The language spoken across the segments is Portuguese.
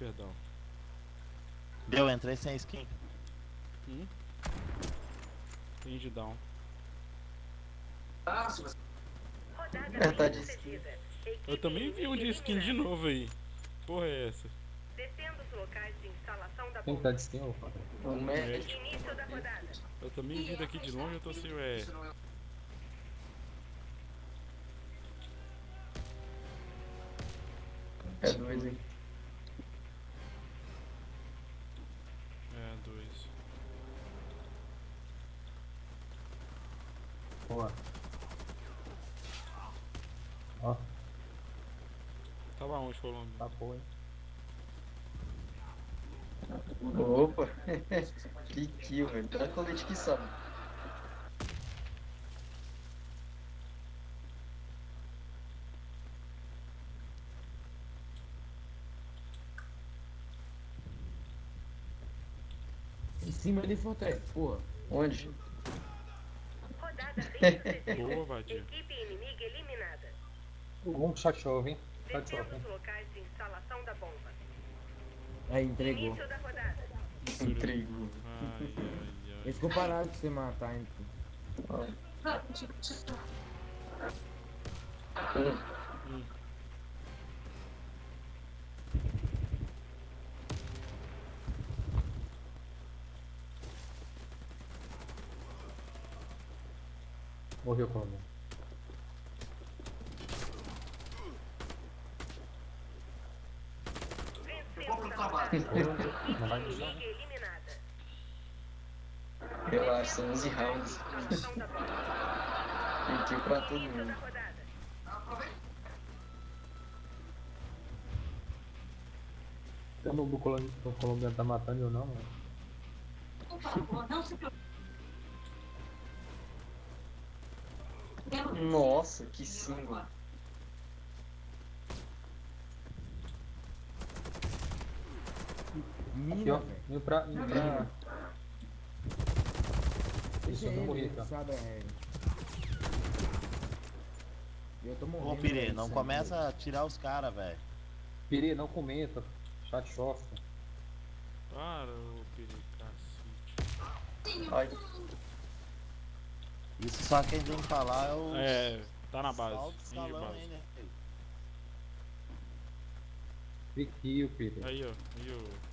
Down. Deu, entrei sem skin. Hum? Range down. É, tá de skin. Eu também vi um de skin de novo aí. Porra é essa? Defenda os locais de instalação da Quem tá de skin, ô? O médico. Início da rodada. Eu também vi daqui de longe, eu tô assim, ué. É dois, hein? É, dois. Boa. Ó, Onde, Colômbia? tá boa? Opa! que kill, velho. Tá colete que sabe. Em cima de Fortress, porra. Onde? Rodada bem sucedida. Boa, vadia. Equipe inimiga eliminada. Um chove, hein? Locais de instalação da bomba. Aí entregou. Início da rodada. Entregou. Ai, ai, ai. Eles ficou parado de você matar, então. Morreu como? Vencemos a rodada. Não vai Equipe deixar. inimiga eliminada. Relaxa, são 11 rounds. Tem kill pra todo mundo. Eu não, o colombiano, o colombiano tá matando eu não, mano. Nossa, que single. Aqui, Mina, ó. Indo pra. Indo pra. Isso, eu vou ele, morrer, ele tá? sabe a regra. Eu tô morrendo. Ô, Pire, não começa a tirar os caras, velho. Piri, não comenta. Chat chove. Para, ô pericacete. Ai, Isso só quem que falar é o. É, tá na base. Escalão base. aí, né? Piri. Aí, ó. Aí, ó.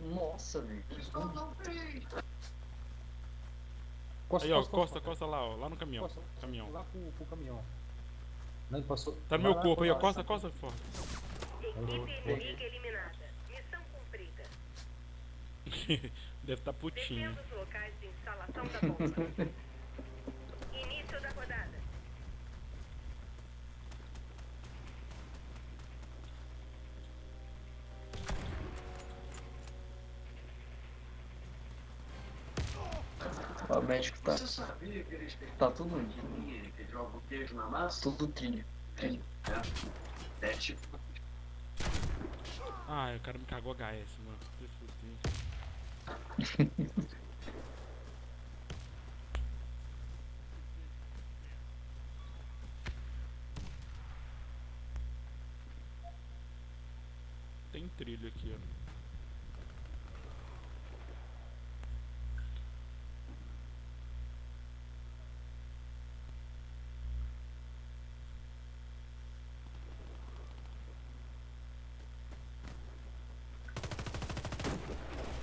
Nossa, velho. Costa, Aí, ó, costa, costa lá, ó. Lá no caminhão. Costa, Caminhão. Lá pro, pro caminhão. Não, passou. Tá no meu lá, corpo aí, ó. Costa, costa, forte. Equipe inimiga eliminada. Missão cumprida. Deve tá putinho. Defenda os locais de instalação da bomba. Início da rodada. O médico tá. Tá tudo. que joga o queijo na massa? Tudo trilho. Trilho. É tipo. Ah, o cara me cagou HS, mano. Tem trilho aqui, ó.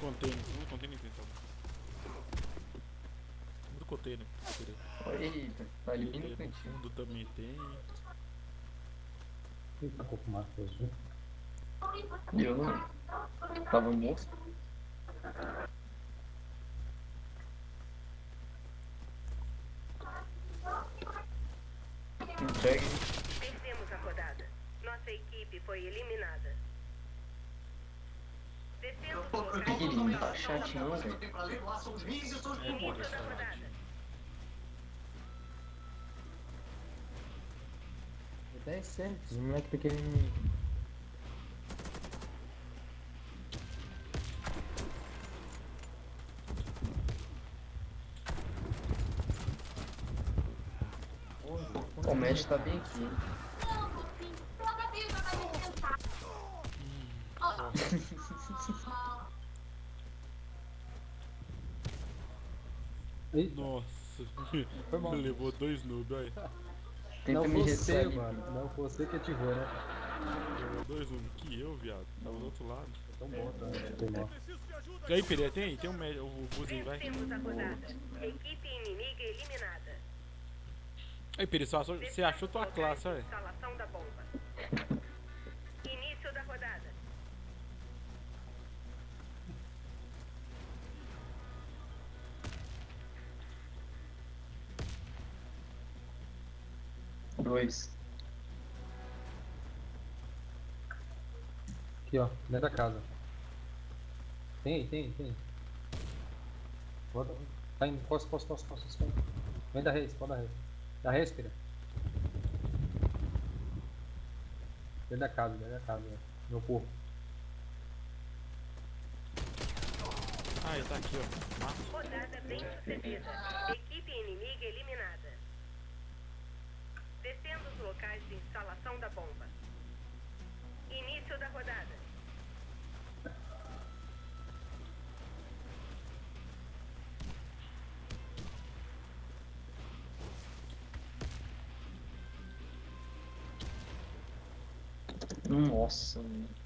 Container, um container então. Do container. peraí. Eita, tá ali bem no cantinho. fundo também tem. Quem tá pouco mais azul? Eu não. Tava morto. Entregue. Vencemos a rodada. Nossa equipe foi eliminada. Ih, não tá chat não, velho. É, da rodada. Até é certo, os moleques pequenininhos. O tá bem aqui. Nossa. Foi mal. Levou dois noobs. Tem Tenta não me receber mano. Não foi você que ativou, né? Levou dois noobs, Que eu, viado. Tava do outro lado. É tão bom, é. tá? tão. E aí, Pereira, tem? Tem um médio. O Buzz vai. Temos. Equipe inimiga eliminada. Aí, Pereira, você achou tua classe, olha. Instalação da bomba. Dois. Aqui, ó. Dentro da casa. Tem aí, tem aí, tem. Bota. Tá indo. Costa, costa, costa, costa. Vem da reis, pode da reis. Da reis, Pira. Dentro da casa, dentro da casa. ó. Meu porco. Ah, ele tá aqui, ó. Rodada bem sucedida. Equipe inimiga eliminada. Locais de instalação da bomba. Início da rodada. Nossa, mano.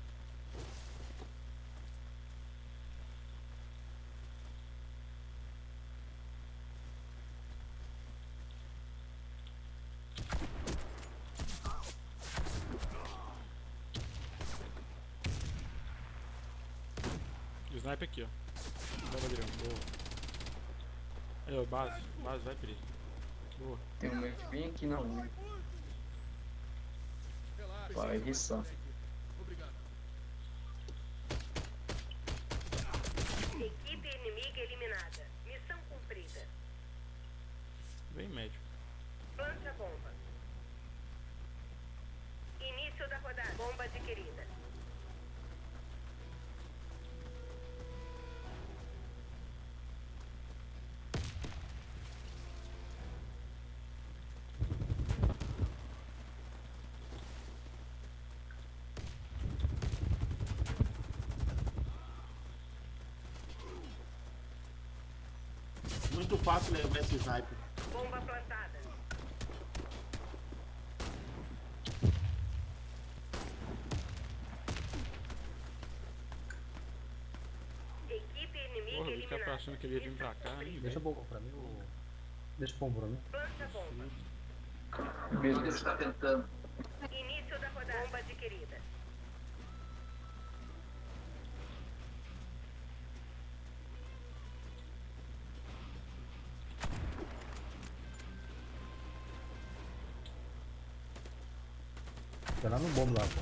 E o sniper aqui, ó. Tava virando. Boa. Aí, ó, base. Base, vai, Pereira. Boa. Tem um mente bem aqui na unha. Vai, riçar. Equipe inimiga eliminada. Missão cumprida. Bem médio. Plante a bomba. Início da rodada. Bomba adquirida. Muito fácil levar esse sniper. Bomba plantada. Equipe inimiga Porra, o tá eliminada. achando que ele ia vir pra cá, hein, Deixa bomba pra mim. Ou... Deixa o bomba pra mim. Plante a bomba. Ele Beleza. está tentando. Tá lá no bomba lá, pô.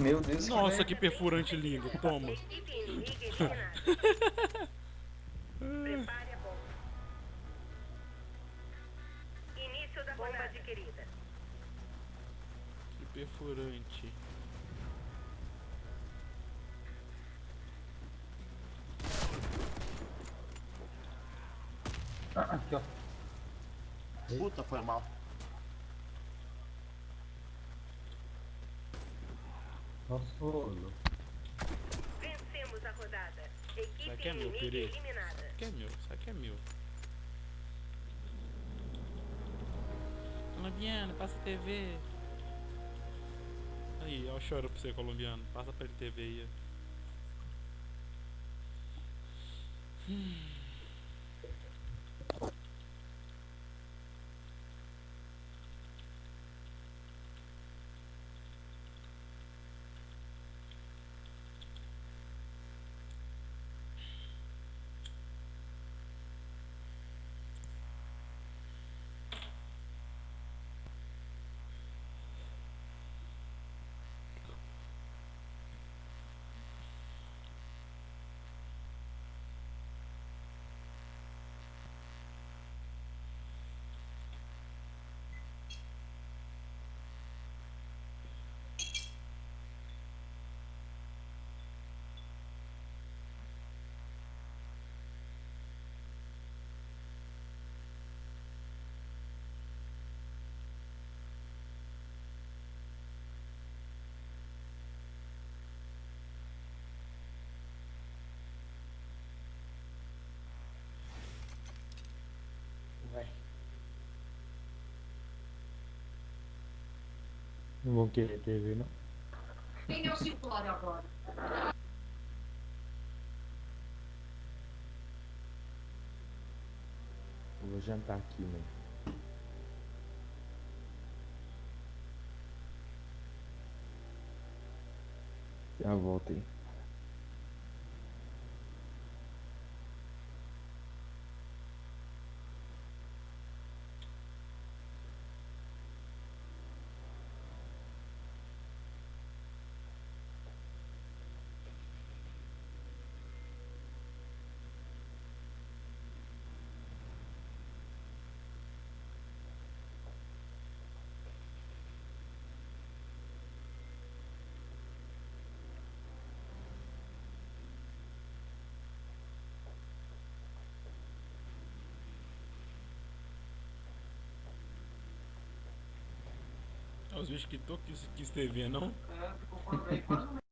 Meu Deus, Nossa, que perfurante lindo. Toma. Prepare a bomba. Início da bomba adquirida. Que perfurante. Aqui, ó. Puta, foi mal. Nossa, louco. Vencemos a rodada. Isso Equipe aqui é meu, Piri. eliminada. Isso aqui é meu, isso aqui é meu. Colombiano, passa a TV. Aí, ó, choro pra você, colombiano. Passa pra ele TV aí. ó. Não vão querer TV, não. Quem é o circular agora? Eu vou jantar aqui, mano. Já volto aí. Os bichos que tô quis, quis TV, não? É, aí, quase